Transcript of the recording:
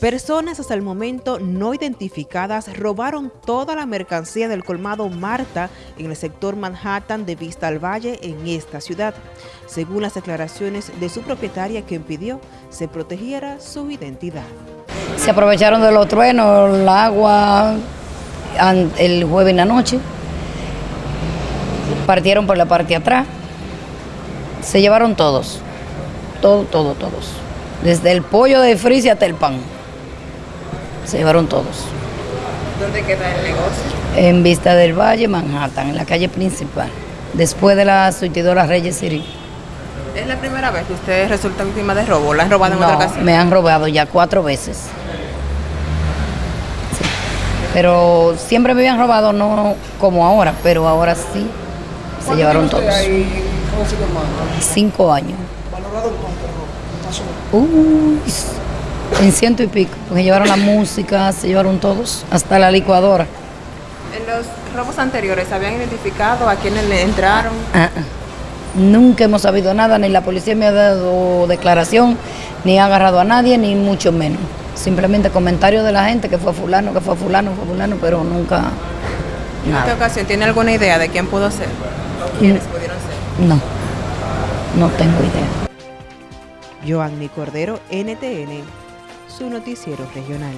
Personas hasta el momento no identificadas robaron toda la mercancía del colmado Marta en el sector Manhattan de Vista al Valle en esta ciudad, según las declaraciones de su propietaria que impidió se protegiera su identidad. Se aprovecharon de los truenos, el agua, el jueves en la noche, partieron por la parte de atrás, se llevaron todos, todo, todo, todos, desde el pollo de frisa hasta el pan se llevaron todos. ¿Dónde queda el negocio? En Vista del Valle, Manhattan, en la calle principal, después de la surtidora Reyes City. ¿Es la primera vez que usted resulta víctima de robo? ¿La han robado en otra ocasión? me han robado ya cuatro veces. Pero siempre me habían robado, no como ahora, pero ahora sí se llevaron todos. Ahí, Cinco años. ¿Valorado en cuánto? Uy, en ciento y pico, porque llevaron la música, se llevaron todos, hasta la licuadora. ¿En los robos anteriores habían identificado a quienes le entraron? Ah, ah. Nunca hemos sabido nada, ni la policía me ha dado declaración, ni ha agarrado a nadie, ni mucho menos. Simplemente comentarios de la gente que fue fulano, que fue fulano, fue fulano, pero nunca... ¿En esta ocasión tiene alguna idea de quién pudo ser? quiénes pudieron ser? No, no tengo idea. Joanny Cordero, NTN su noticiero regional.